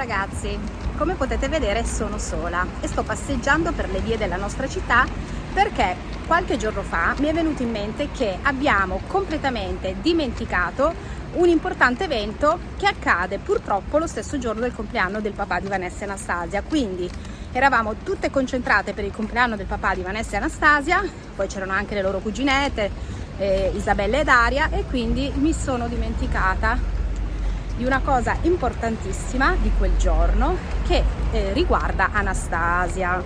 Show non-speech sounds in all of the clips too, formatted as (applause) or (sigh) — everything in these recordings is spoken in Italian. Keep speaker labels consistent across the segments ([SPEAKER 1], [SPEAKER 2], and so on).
[SPEAKER 1] ragazzi, come potete vedere sono sola e sto passeggiando per le vie della nostra città perché qualche giorno fa mi è venuto in mente che abbiamo completamente dimenticato un importante evento che accade purtroppo lo stesso giorno del compleanno del papà di Vanessa e Anastasia. Quindi eravamo tutte concentrate per il compleanno del papà di Vanessa e Anastasia poi c'erano anche le loro cuginette eh, Isabella e Daria e quindi mi sono dimenticata di una cosa importantissima di quel giorno che eh, riguarda Anastasia.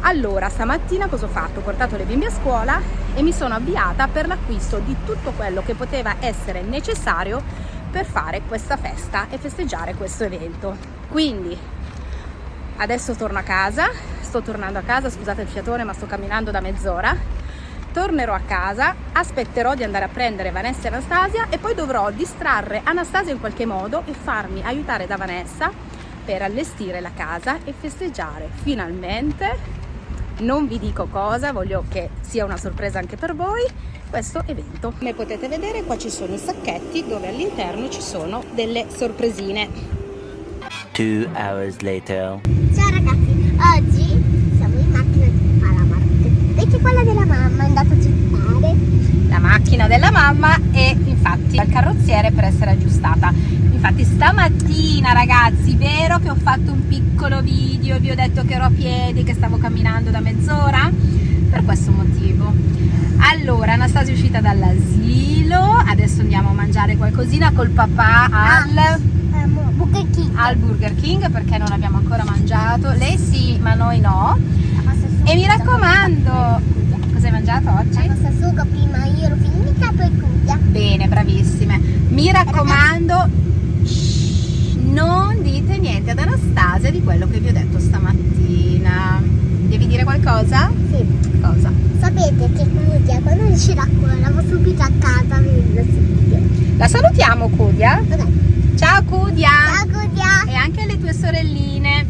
[SPEAKER 1] Allora, stamattina cosa ho fatto? Ho portato le bimbe a scuola e mi sono avviata per l'acquisto di tutto quello che poteva essere necessario per fare questa festa e festeggiare questo evento. Quindi, adesso torno a casa, sto tornando a casa, scusate il fiatone ma sto camminando da mezz'ora tornerò a casa, aspetterò di andare a prendere Vanessa e Anastasia e poi dovrò distrarre Anastasia in qualche modo e farmi aiutare da Vanessa per allestire la casa e festeggiare finalmente, non vi dico cosa, voglio che sia una sorpresa anche per voi, questo evento. Come potete vedere qua ci sono i sacchetti dove all'interno ci sono delle sorpresine.
[SPEAKER 2] Two hours later.
[SPEAKER 3] Ciao ragazzi, oggi siamo in macchina di Palamart. Vedi quella della mamma è andata a gettare.
[SPEAKER 1] La macchina della mamma e infatti al carrozziere per essere aggiustata. Infatti stamattina ragazzi, vero che ho fatto un piccolo video, vi ho detto che ero a piedi, che stavo camminando da mezz'ora? Per questo motivo. Allora, Anastasia è uscita dall'asilo, adesso andiamo a mangiare qualcosina col papà al...
[SPEAKER 3] Um, Burger King.
[SPEAKER 1] al Burger King perché non abbiamo ancora mangiato. Lei sì, ma noi no. E mi raccomando, hai mangiato
[SPEAKER 3] La
[SPEAKER 1] oggi?
[SPEAKER 3] pasta asciutta prima io l'ho finita poi cucchia.
[SPEAKER 1] Bene, bravissime. Mi raccomando, shh, non dite niente ad Anastasia di quello che vi ho detto stamattina. Devi dire qualcosa?
[SPEAKER 3] Sì.
[SPEAKER 1] Cosa?
[SPEAKER 3] Sapete che cucchia quando esce da scuola va subito a casa vedendo il video.
[SPEAKER 1] La salutiamo Cudia.
[SPEAKER 3] Ok.
[SPEAKER 1] Ciao Cudia!
[SPEAKER 3] Ciao cucchia.
[SPEAKER 1] E anche le tue sorelline.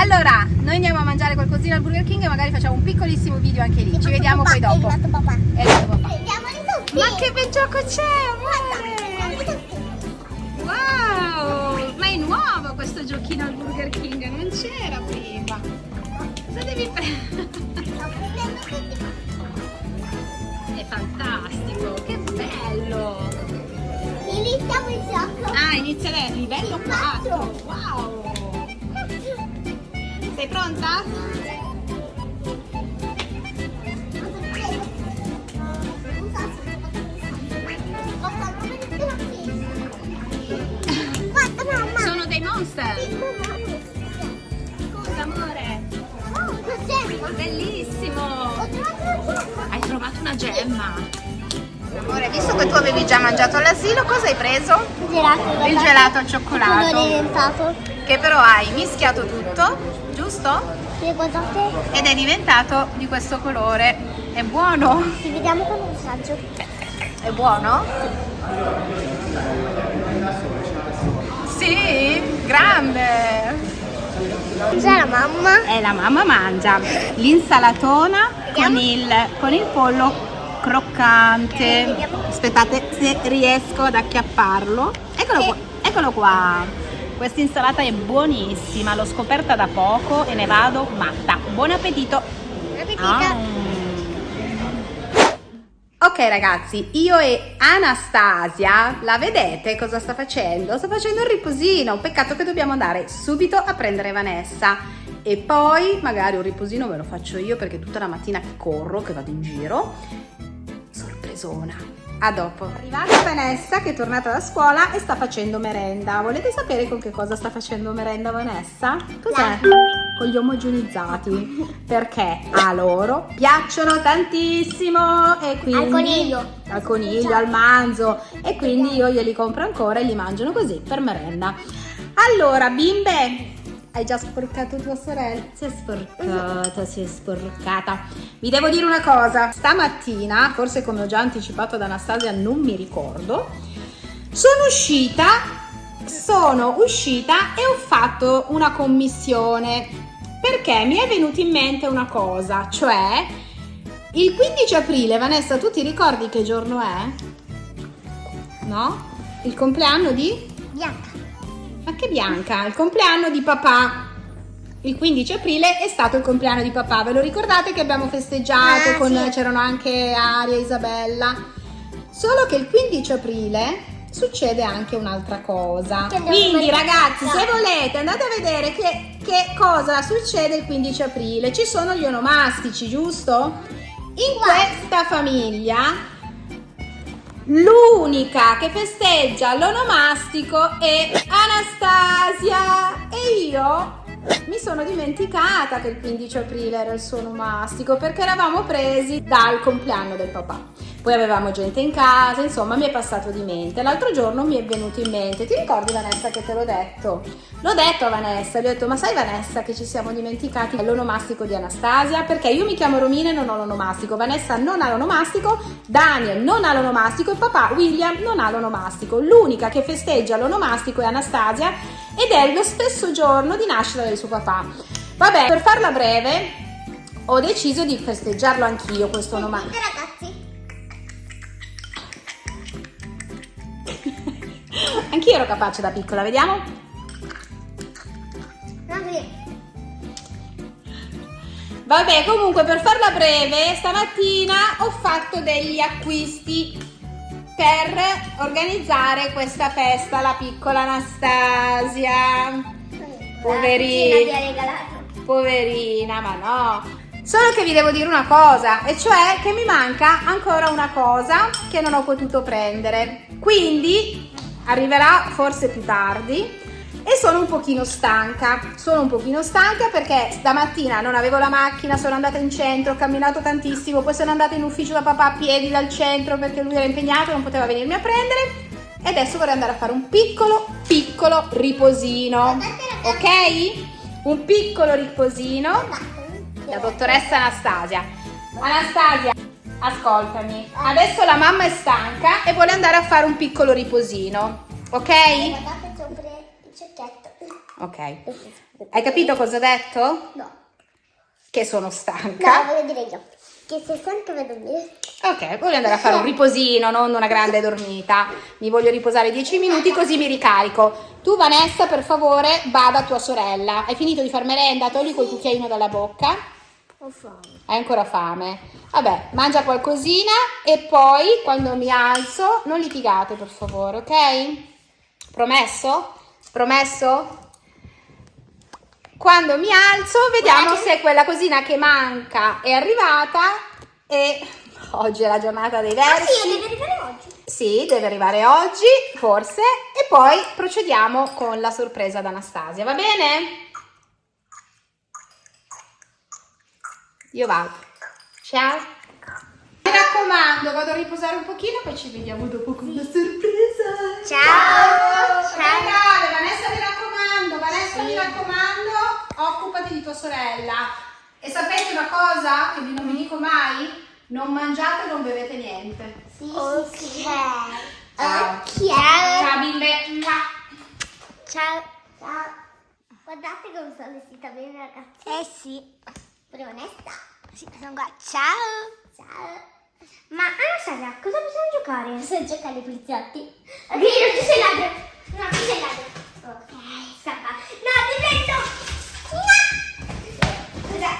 [SPEAKER 1] Allora, noi andiamo a mangiare qualcosina al Burger King e magari facciamo un piccolissimo video anche lì. Ci vediamo poi dopo.
[SPEAKER 3] È arrivato papà.
[SPEAKER 1] È arrivato papà.
[SPEAKER 3] I tutti.
[SPEAKER 1] Ma che bel gioco c'è, amore! Wow! Ma è nuovo questo giochino al Burger King, non c'era prima. Cosa devi prendere? È fantastico, che bello!
[SPEAKER 3] Iniziamo il gioco.
[SPEAKER 1] Ah, inizia lei, livello 4. Wow! Sei pronta?
[SPEAKER 3] Guarda mamma.
[SPEAKER 1] Sono dei monster. Scusa, amore. Bellissimo! Hai trovato una gemma. Amore, visto che tu avevi già mangiato all'asilo, cosa hai preso?
[SPEAKER 3] Gelato.
[SPEAKER 1] Il gelato al cioccolato. Che però hai mischiato tutto, giusto?
[SPEAKER 3] Sì, guardate.
[SPEAKER 1] Ed è diventato di questo colore. È buono?
[SPEAKER 3] Ci vediamo con un saggio.
[SPEAKER 1] È buono? Sì, grande!
[SPEAKER 3] C'è la mamma.
[SPEAKER 1] E la mamma mangia l'insalatona con il, con il pollo croccante. Aspettate se riesco ad acchiapparlo. Eccolo qua. Eccolo qua. Questa insalata è buonissima, l'ho scoperta da poco e ne vado matta. Buon appetito! Ah. Ok ragazzi, io e Anastasia, la vedete cosa sta facendo? Sta facendo un riposino, peccato che dobbiamo andare subito a prendere Vanessa e poi magari un riposino ve lo faccio io perché tutta la mattina corro, che vado in giro, sorpresona. A dopo. Arrivata Vanessa che è tornata da scuola e sta facendo merenda. Volete sapere con che cosa sta facendo merenda Vanessa? Cos'è? Con gli omogenizzati. Perché a loro piacciono tantissimo e quindi...
[SPEAKER 3] Al coniglio.
[SPEAKER 1] Al coniglio, al manzo. E quindi io glieli compro ancora e li mangiano così per merenda. Allora, bimbe, hai già sporcato tua sorella? Si è sporcata, si è sporcata. Vi devo dire una cosa, stamattina, forse come ho già anticipato ad Anastasia, non mi ricordo, sono uscita, sono uscita e ho fatto una commissione perché mi è venuta in mente una cosa, cioè il 15 aprile, Vanessa, tu ti ricordi che giorno è? No? Il compleanno di?
[SPEAKER 3] Bianca.
[SPEAKER 1] Che Bianca, il compleanno di papà. Il 15 aprile è stato il compleanno di papà, ve lo ricordate che abbiamo festeggiato,
[SPEAKER 3] Ah,
[SPEAKER 1] con,
[SPEAKER 3] sì.
[SPEAKER 1] c'erano anche Aria e Isabella. Solo che il 15 aprile succede anche un'altra cosa. Quindi ragazzi, se volete andate a vedere che, che cosa succede il 15 aprile. Ci sono gli onomastici, giusto? In questa famiglia L'unica che festeggia l'onomastico è Anastasia e io mi sono dimenticata che il 15 aprile era il suo onomastico perché eravamo presi dal compleanno del papà. Poi avevamo gente in casa, insomma mi è passato di mente. L'altro giorno mi è venuto in mente, ti ricordi Vanessa che te l'ho detto? L'ho detto a Vanessa, gli ho detto ma sai Vanessa che ci siamo dimenticati l'onomastico di Anastasia? Perché io mi chiamo Romina e non ho l'onomastico, Vanessa non ha l'onomastico, Daniel non ha l'onomastico e papà William non ha l'onomastico. L'unica che festeggia l'onomastico è Anastasia ed è lo stesso giorno di nascita del suo papà. Vabbè, per farla breve ho deciso di festeggiarlo anch'io questo onomastico.
[SPEAKER 3] Ragazzi.
[SPEAKER 1] Anch'io ero capace da piccola, vediamo? Vabbè, comunque per farla breve, stamattina ho fatto degli acquisti per organizzare questa festa, la piccola Anastasia. Poverina. Poverina, ma no. Solo che vi devo dire una cosa, e cioè che mi manca ancora una cosa che non ho potuto prendere. Quindi arriverà forse più tardi e sono un pochino stanca. Sono un pochino stanca perché stamattina non avevo la macchina, sono andata in centro, ho camminato tantissimo, poi sono andata in ufficio da papà a piedi dal centro perché lui era impegnato e non poteva venirmi a prendere. E adesso vorrei andare a fare un piccolo, piccolo riposino. Ok? Un piccolo riposino la dottoressa Anastasia. Anastasia, ascoltami. Adesso la mamma è stanca e vuole andare a fare un piccolo riposino. Ok?
[SPEAKER 3] Guardate sopra il cecchetto.
[SPEAKER 1] Ok. Hai capito cosa ho detto?
[SPEAKER 3] No.
[SPEAKER 1] Che sono
[SPEAKER 3] No,
[SPEAKER 1] stanca.
[SPEAKER 3] voglio dire io. Che sei stanca per dormire.
[SPEAKER 1] Ok, voglio andare a fare un riposino, non una grande dormita. Mi voglio riposare 10 minuti così mi ricarico. Tu Vanessa, per favore, vada a tua sorella. Hai finito di far merenda? Togli quel cucchiaino dalla bocca.
[SPEAKER 3] Ho fame.
[SPEAKER 1] Hai ancora fame? Vabbè, mangia qualcosina e poi quando mi alzo non litigate per favore, ok? Promesso? Promesso? Quando mi alzo vediamo se quella cosina che manca è arrivata e oggi è la giornata dei
[SPEAKER 3] Ah sì,
[SPEAKER 1] versi.
[SPEAKER 3] deve arrivare oggi.
[SPEAKER 1] Sì, deve arrivare oggi, forse, e poi procediamo con la sorpresa ad Anastasia, va bene? Io vado. Ciao. Mi raccomando, vado a riposare un pochino, poi ci vediamo dopo con la sorpresa.
[SPEAKER 3] Ciao.
[SPEAKER 1] Stai grave, Vanessa mi raccomando, Vanessa mi raccomando, occupati di tua sorella. E sapete una cosa che vi non vi dico mai? Non mangiate e non bevete niente.
[SPEAKER 3] Sì, sì, sì.
[SPEAKER 1] Ciao.
[SPEAKER 3] Ok.
[SPEAKER 1] Ciao bimbe.
[SPEAKER 3] Ciao. Ciao. Guardate come sono vestita bene ragazzi. Eh sì. Pure onesta. Sì, sono qua. Ciao. Ciao. Ma Anastasia, cosa possiamo giocare? Possiamo giocare ai poliziotti. Ok, non ti sei ladro. No, ti sei ladro. Ok, scappa. No, ti prendo. No. Scusa.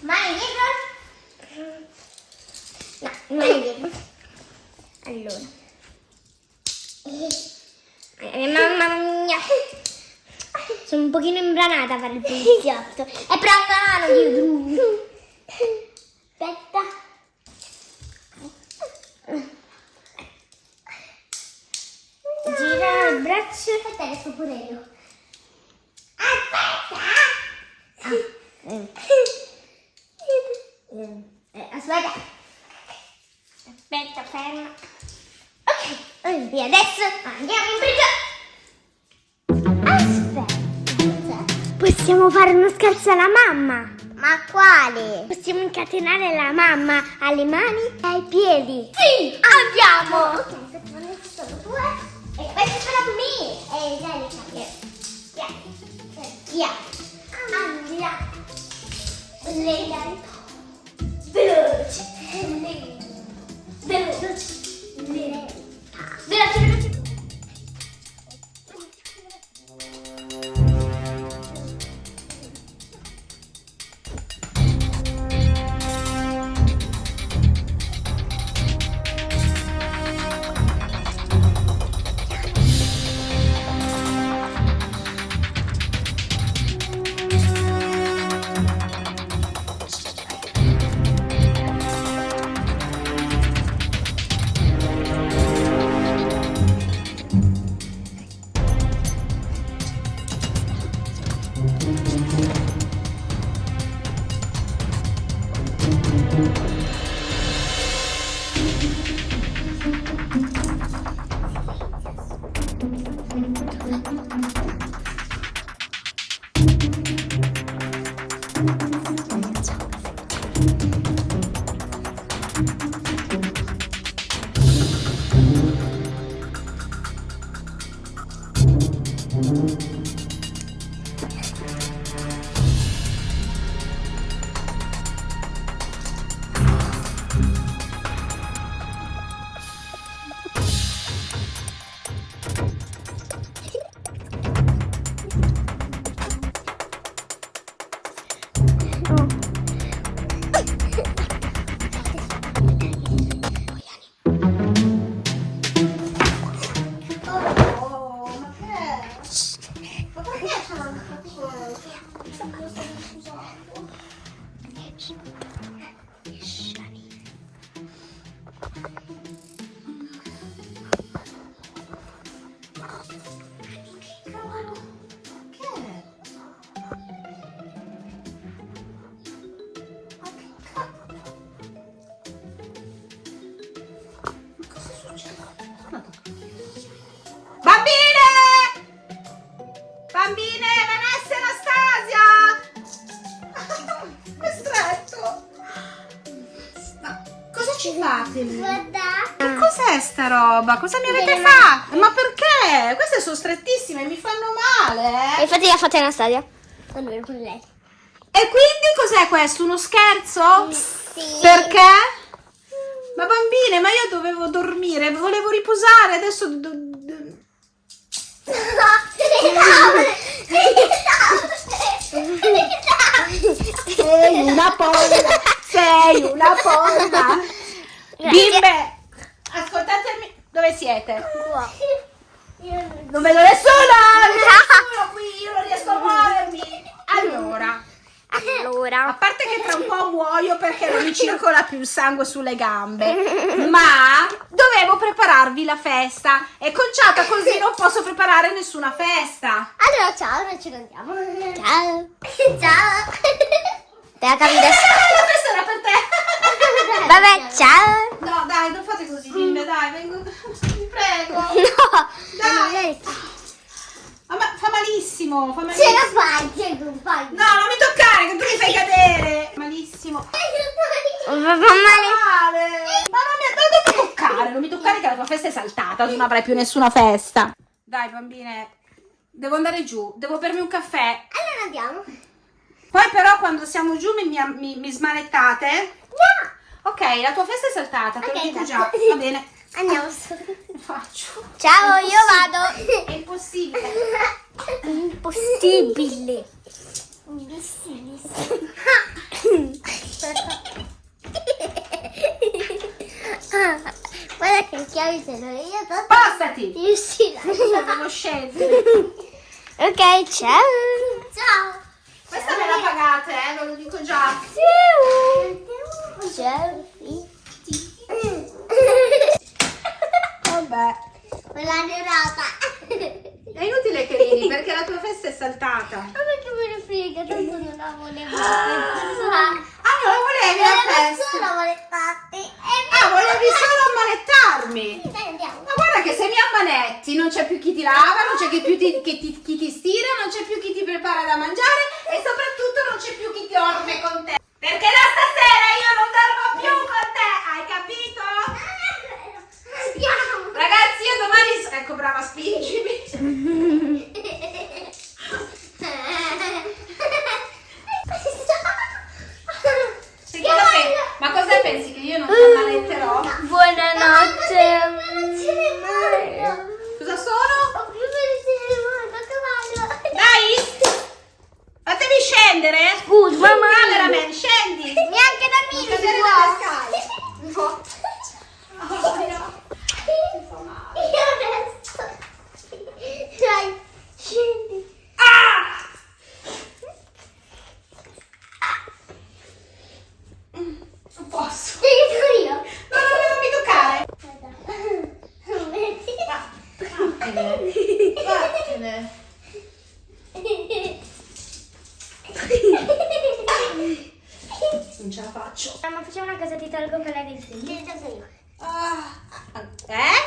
[SPEAKER 3] Mani dietro? Allora. Eh, mamma mia. Sono un pochino imbranata a fare il poliziotto. È però una mano dietro. Aspetta. Gira il braccio. Aspetta che sto pure io. Aspetta. Eh, aspetta. Aspetta, ferma. E adesso andiamo in prigione. Aspetta. Possiamo fare uno scherzo alla mamma. Ma quale? Possiamo incatenare la mamma alle mani e ai piedi. Sì, andiamo. Ok, sono due. E sarà per me. E dai, le. Ansia. Ansia. Lento. Veloce. Lento. Veloce. Lenta. Veloce, veloce.
[SPEAKER 1] Oh, (laughs) ci fate lì?
[SPEAKER 3] Guardate.
[SPEAKER 1] Che cos'è sta roba? Cosa mi avete fatto? Ma? Queste sono strettissime, mi fanno male.
[SPEAKER 3] E infatti l'ha fatta Anastasia. Allora, con lei.
[SPEAKER 1] E quindi cos'è questo? Uno scherzo?
[SPEAKER 3] Sì.
[SPEAKER 1] Perché? Ma bambine, ma io dovevo dormire, volevo riposare, adesso... do- do- Sei una ponda, sei una ponda. Bimbe, ascoltatemi, dove siete? Non vedo nessuno qui, io non riesco a muovermi. Allora, a
[SPEAKER 3] Allora.
[SPEAKER 1] parte che tra un po' muoio perché non mi circola più il sangue sulle gambe, ma dovevo prepararvi la festa. È conciata così non posso preparare nessuna festa.
[SPEAKER 3] Allora, ciao, noi ci andiamo. Ciao. (laughs) Ciao. Te la capi adesso?
[SPEAKER 1] Eh, (laughs) la festa era per te.
[SPEAKER 3] Vabbè, ciao.
[SPEAKER 1] No, dai, non fate così, bimbe, dai, vengo. Prego.
[SPEAKER 3] No.
[SPEAKER 1] Dai. Ah, ma fa malissimo, fa
[SPEAKER 3] Ce
[SPEAKER 1] malissimo.
[SPEAKER 3] la fai, ce la fai.
[SPEAKER 1] No, non mi toccare, che tu mi fai cadere. Malissimo.
[SPEAKER 3] Va male.
[SPEAKER 1] male. Ma non mi, non mi toccare, non mi toccare che la tua festa è saltata, tu non avrai più nessuna festa. Dai, bambine, devo andare giù, devo bermi un caffè.
[SPEAKER 3] Allora andiamo.
[SPEAKER 1] Poi però quando siamo giù mi, mi, mi- smanettate.
[SPEAKER 3] No.
[SPEAKER 1] Ok, la tua festa è saltata, te lo dico già. Va bene.
[SPEAKER 3] Andiamo su.
[SPEAKER 1] Faccio.
[SPEAKER 3] Ciao, io vado.
[SPEAKER 1] È impossibile.
[SPEAKER 3] Impossibile. Guarda che chiavi l'ho io. tanto
[SPEAKER 1] Spostati.
[SPEAKER 3] Riuscirà.
[SPEAKER 1] Devo scendere.
[SPEAKER 3] Ok, ciao. Ciao.
[SPEAKER 1] Questa me la pagate, eh, ve lo dico già.
[SPEAKER 3] Ciao.
[SPEAKER 1] Vabbè.
[SPEAKER 3] Me l'ha nerata. (laughs)
[SPEAKER 1] È inutile che ridi perché la tua festa è saltata.
[SPEAKER 3] Ma perché me ne frega? Tanto non la volevo.
[SPEAKER 1] Ah, non la volevi la festa?
[SPEAKER 3] Solo volevate.
[SPEAKER 1] Ah, volevi solo ammanettarmi.
[SPEAKER 3] Dai, andiamo.
[SPEAKER 1] Ma guarda che se mi ammanetti non c'è più chi ti lava, non c'è più ti, ti- chi ti stira, non c'è più chi ti prepara da mangiare e soprattutto non c'è più chi ti dorme con te. Perché da stasera io non dormo più con te, hai capito?
[SPEAKER 3] Andiamo.
[SPEAKER 1] Ragazzi, io domani... Ecco, brava, spingimi. palle. Non ce la faccio.
[SPEAKER 3] Ma facciamo una cosa, ti tolgo quella dei figli. Ti tolgo io.
[SPEAKER 1] Ah, eh?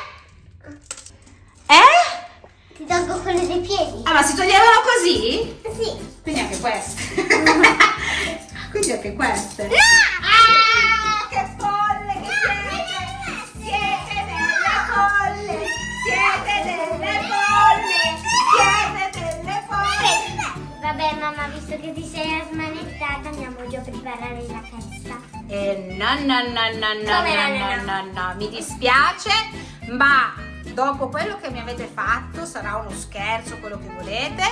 [SPEAKER 1] Eh?
[SPEAKER 3] Ti tolgo quelle dei piedi.
[SPEAKER 1] Ah, ma si toglievano così?
[SPEAKER 3] Sì.
[SPEAKER 1] Quindi anche queste. (laughs) Quindi anche queste.
[SPEAKER 3] Ah!
[SPEAKER 1] Che folle che siete! Siete delle folle! Siete delle folle! Siete delle folle!
[SPEAKER 3] Vabbè mamma, visto che ti sei smanettata andiamo giù a preparare la festa.
[SPEAKER 1] Eh, no, no, no, no, no,
[SPEAKER 3] no,
[SPEAKER 1] no,
[SPEAKER 3] no,
[SPEAKER 1] no, no, mi dispiace, ma dopo quello che mi avete fatto, sarà uno scherzo, quello che volete,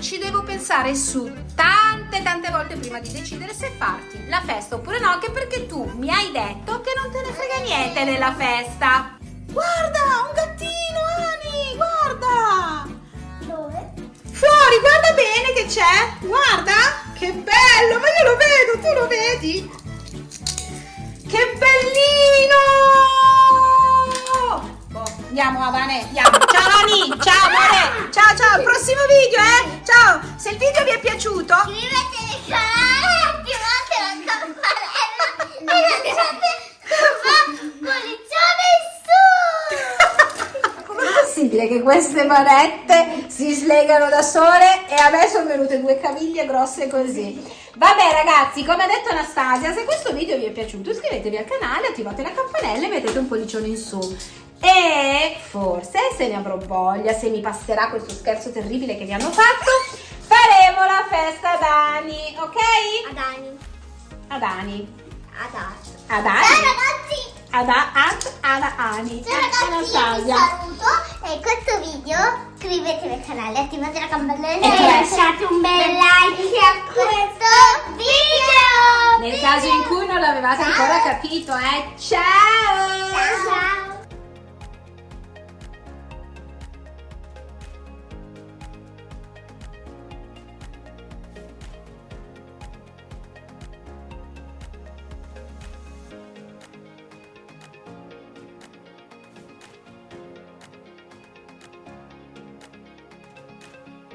[SPEAKER 1] ci devo pensare su tante, tante volte prima di decidere se farti la festa oppure no, anche perché tu mi hai detto che non te ne frega niente della festa. Guarda, un gattino, Ani, guarda!
[SPEAKER 3] Dove?
[SPEAKER 1] Fuori, guarda bene che c'è! Guarda! Che bello! Ma io lo vedo, tu lo vedi? Che bellino! Andiamo Avane, andiamo. Ciao Ani, ciao amore, ciao ciao, al prossimo video eh! Ciao! Se il video vi è piaciuto,
[SPEAKER 3] Iscrivetevi al canale, attivate la campanella e lasciate un pollicione in su! (laughs)
[SPEAKER 1] com'è possibile che queste manette si slegano da sole e a me sono venute due caviglie grosse così? Vabbè ragazzi, come ha detto Anastasia, se questo video vi è piaciuto iscrivetevi al canale, attivate la campanella e mettete un pollicione in su. E forse, se ne avrò voglia, se mi passerà questo scherzo terribile che vi hanno fatto, faremo la festa ad Ani, ok?
[SPEAKER 3] Ad Ani.
[SPEAKER 1] Ad Ani.
[SPEAKER 3] Ad Ani.
[SPEAKER 1] Ad
[SPEAKER 3] Ciao
[SPEAKER 1] Ani.
[SPEAKER 3] ragazzi!
[SPEAKER 1] Ad, ad, ad Ani.
[SPEAKER 3] Ciao ragazzi, io vi saluto e questo video iscrivetevi al canale, attivate la campanella
[SPEAKER 1] E
[SPEAKER 3] e lasciate un bel like a questo video!
[SPEAKER 1] Nel caso in cui non l'avevate ancora capito, eh. Ciao!
[SPEAKER 3] Ciao!